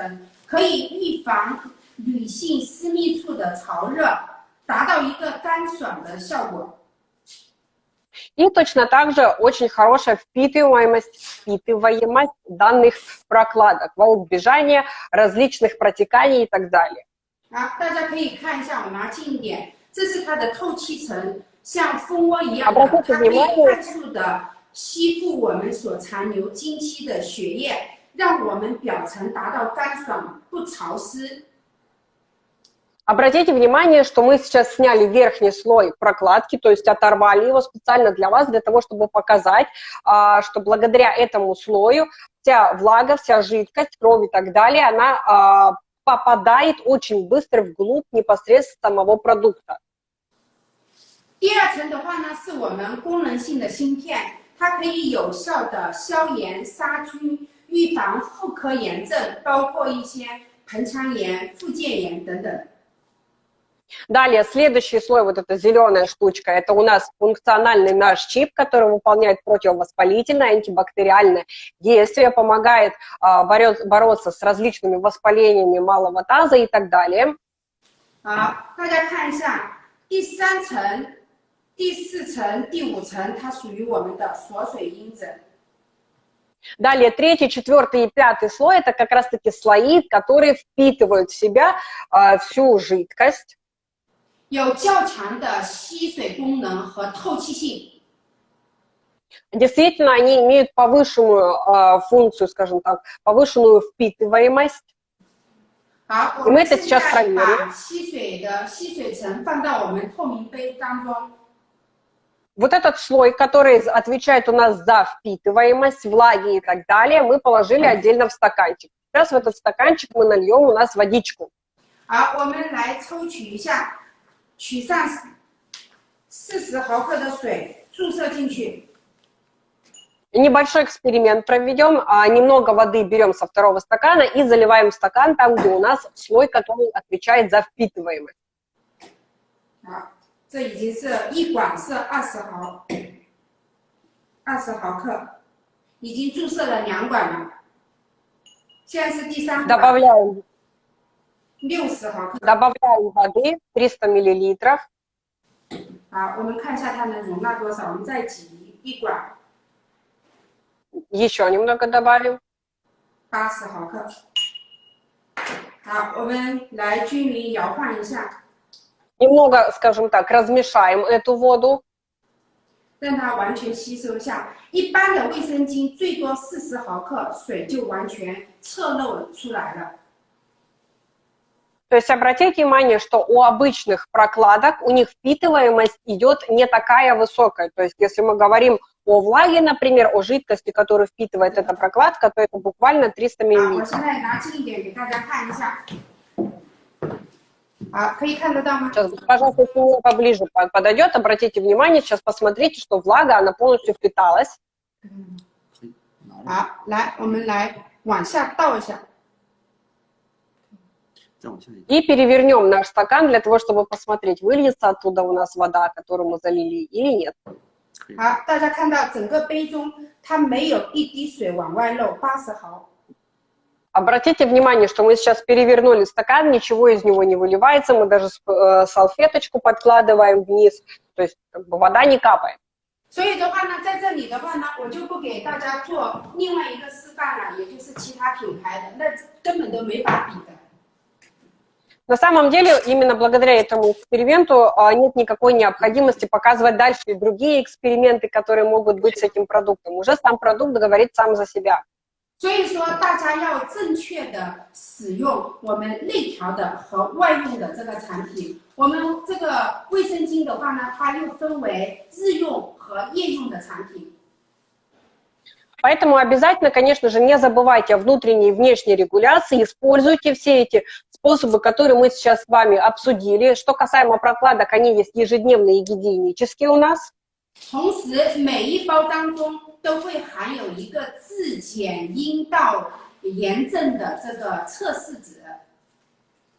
成，可以预防女性私密处的潮热，达到一个干爽的效果。И точно так же очень хорошая впитываемость, впитываемость данных прокладок во избежание различных протеканий и так далее. 啊，大家可以看一下，我拿近一点，这是它的透气层，像蜂窝一样的，它可以快速的吸附我们所残留经期的血液， 让我们表层达到干爽不潮湿。Обратите внимание, что мы сейчас сняли верхний слой прокладки, то есть оторвали его специально для вас, для того, чтобы показать, а, что благодаря этому слою вся влага, вся жидкость, кровь и так далее, она а, попадает очень быстро вглубь непосредственно самого продукта. 第二层的话呢，是我们功能性的芯片，它可以有效的消炎、杀菌、 预防妇科炎症，包括一些盆腔炎、附件炎等等。Далее, следующий слой, вот эта зеленая штучка, это у нас функциональный наш чип, который выполняет противовоспалительное, антибактериальное действие, помогает а, бороться с различными воспалениями малого таза и так далее. 好，大家看一下第三层、第四层、第五层，它属于我们的锁水因子。 Далее третий, четвертый и пятый слой – это как раз-таки слои, которые впитывают в себя э, всю жидкость. Действительно, они имеют повышенную э, функцию, скажем так, повышенную впитываемость. И мы это сейчас проверим. Вот этот слой, который отвечает у нас за впитываемость, влаги и так далее, мы положили отдельно в стаканчик. Сейчас в этот стаканчик мы нальем у нас водичку. 好，我们来抽取一下。取上四十毫克的水，注射进去。Небольшой эксперимент проведем. А, немного воды берем со второго стакана и заливаем в стакан там, где у нас слой, который отвечает за впитываемость. 好，这已经是一管是二十毫，二十毫克，已经注射了两管了。现在是第三管。Добавляем Добавляем воды 300 миллилитров. 好，我们看一下它能容纳多少，我们再挤一管。Еще немного добавим. 八十毫克。好，我们来均匀摇晃一下。 Немного, скажем так, размешаем эту воду. 让它完全吸收下。一般的卫生巾最多四十毫克，水就完全侧漏出来了。То есть обратите внимание, что у обычных прокладок у них впитываемость идет не такая высокая. То есть если мы говорим о влаге, например, о жидкости, которую впитывает эта прокладка, то это буквально 300 мл. Сейчас, пожалуйста, если поближе подойдет, обратите внимание, сейчас посмотрите, что влага, она полностью впиталась. 好，来，我们来往下倒一下。и перевернем наш стакан для того, чтобы посмотреть, выльется оттуда у нас вода, которую мы залили, или нет. 好，大家看到整个杯中它没有一滴水往外漏，八十毫。 Обратите внимание, что мы сейчас перевернули стакан, ничего из него не выливается, мы даже э, салфеточку подкладываем вниз, то есть как бы, вода не капает. 所以的话呢，在这里的话呢，我就不给大家做另外一个示范了，也就是其他品牌的，那根本都没法比的。на самом деле, именно благодаря этому эксперименту а, нет никакой необходимости показывать дальше и другие эксперименты, которые могут быть с этим продуктом. Уже сам продукт говорит сам за себя. 所以说，大家要正确的使用我们内调的和外用的这个产品。我们这个卫生巾的话呢，它又分为日用和夜用的产品。Поэтому обязательно, конечно же, не забывайте о внутренней и внешней регуляции, используйте все эти способы, которые мы сейчас с вами обсудили. Что касаемо прокладок, они есть ежедневные и гигиенические у нас. 同时，每一包当中都会含有一个自检阴道炎症的这个测试纸。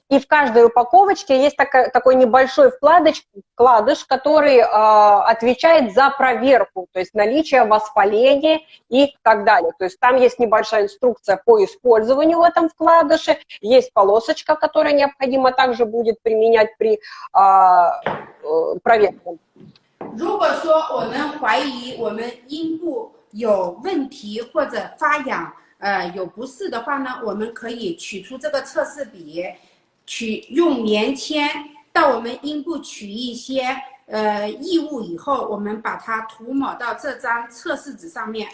И в каждой упаковочке есть такой, такой небольшой вкладыш, вкладыш который э, отвечает за проверку, то есть наличие воспаления и так далее. То есть там есть небольшая инструкция по использованию в этом вкладыше, есть полосочка, которая необходимо также будет применять при э, проверке. 如果说我们怀疑我们阴部有问题或者发痒，呃，有不适的话呢，我们可以取出这个测试笔，取用棉签到我们阴部取一些呃异物以后，我们把它涂抹到这张测试纸上面。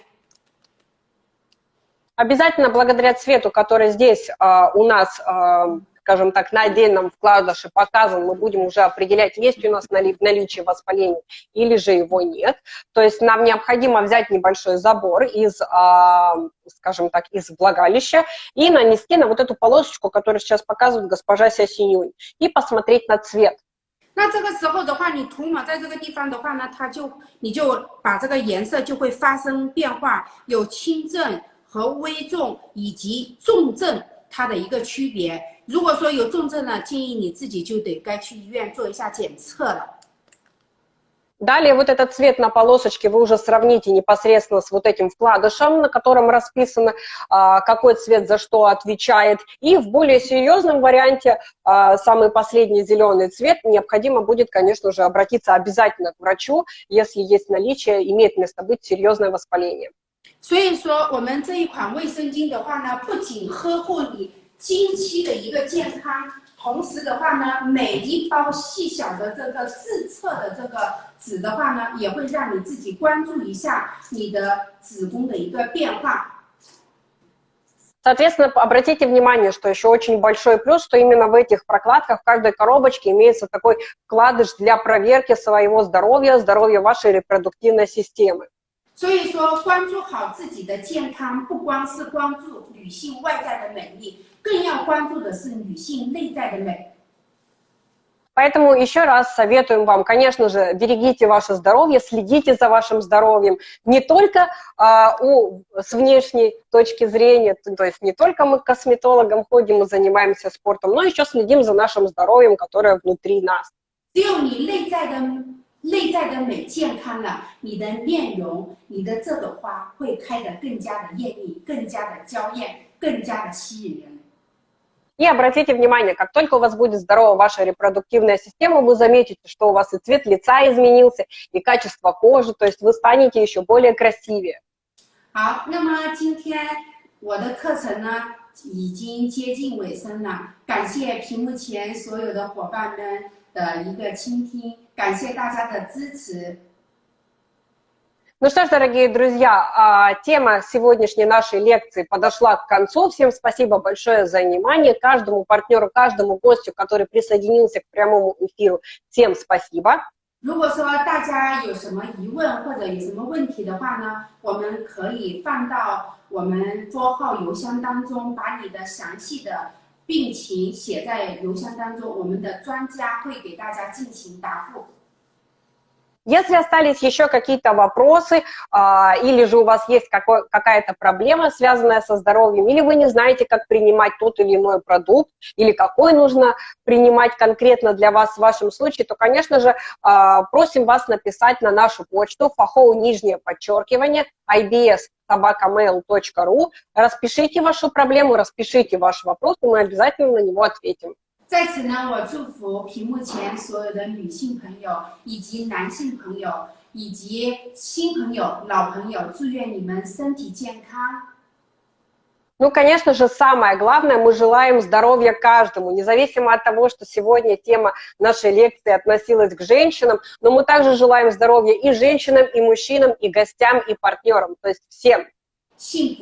Обязательно благодаря цвету, который здесь э, у нас э, скажем так, на отдельном вкладыше показан, мы будем уже определять, есть у нас наличие воспаления или же его нет. То есть нам необходимо взять небольшой забор из, а, скажем так, из влагалища и нанести на вот эту полосочку, которую сейчас показывает госпожа Сясинюнь, и посмотреть на цвет. 那这个时候的话，你涂抹在这个地方的话呢，它就你就把这个颜色就会发生变化，有轻症和危重以及重症 它的一个区别。如果说有重症呢，建议你自己就得该去医院做一下检测了。Далее вот этот цвет на полосочке вы уже сравните непосредственно с вот этим вкладышем, на котором расписано, а, какой цвет за что отвечает. И в более серьезном варианте, а, самый последний зеленый цвет, необходимо будет, конечно же, обратиться обязательно к врачу, если есть наличие, имеет место быть серьезное воспаление. 所以说，我们这一款卫生巾的话呢，不仅呵护你经期的一个健康，同时的话呢，每一包细小的这个自测的这个纸的话呢，也会让你自己关注一下你的子宫的一个变化。Соответственно, обратите внимание, что еще очень большой плюс, что именно в этих прокладках в каждой коробочке имеется такой вкладыш для проверки своего здоровья, здоровья вашей репродуктивной системы. 所以说，关注好自己的健康，不光是关注女性外在的美丽，更要关注的是女性内在的美。Поэтому еще раз советуем вам, конечно же, берегите ваше здоровье, следите за вашим здоровьем. Не только а, у, с внешней точки зрения, то есть не только мы к косметологам ходим и занимаемся спортом, но еще следим за нашим здоровьем, которое внутри нас. 内在的 美健康了，你的面容，你的这朵花会开得更加的艳丽，更加的娇艳，更加的吸引人。И обратите внимание, как только у вас будет здорова ваша репродуктивная система, вы заметите, что у вас и цвет лица изменился, и качество кожи, то есть вы станете еще более красивее. 好，那么今天我的课程呢已经接近尾声了，感谢屏幕前所有的伙伴们的一个倾听。 感谢大家的支持。Ну что ж, дорогие друзья, а, тема сегодняшней нашей лекции подошла к концу. Всем спасибо большое за внимание. Каждому партнеру, каждому гостю, который присоединился к прямому эфиру, всем спасибо. 如果说大家有什么疑问或者有什么问题的话呢，我们可以放到我们桌号邮箱当中，把你的详细的 病情写在邮箱当中，我们的专家会给大家进行答复。Если остались еще какие-то вопросы, а, или же у вас есть какая-то проблема, связанная со здоровьем, или вы не знаете, как принимать тот или иной продукт, или какой нужно принимать конкретно для вас в вашем случае, то, конечно же, а, просим вас написать на нашу почту фахоу нижнее подчеркивание ibs собакамейл.ру, распишите вашу проблему, распишите ваш вопрос, и мы обязательно на него ответим. 在此呢，我祝福屏幕前所有的女性朋友以及男性朋友以及新朋友、老朋友，祝愿你们身体健康。Ну, конечно же, самое главное, мы желаем здоровья каждому, независимо от того, что сегодня тема нашей лекции относилась к женщинам, но мы также желаем здоровья и женщинам, и мужчинам, и гостям, и партнерам, то есть всем. Всем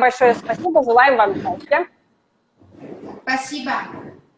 большое спасибо, желаем вам счастья. Спасибо.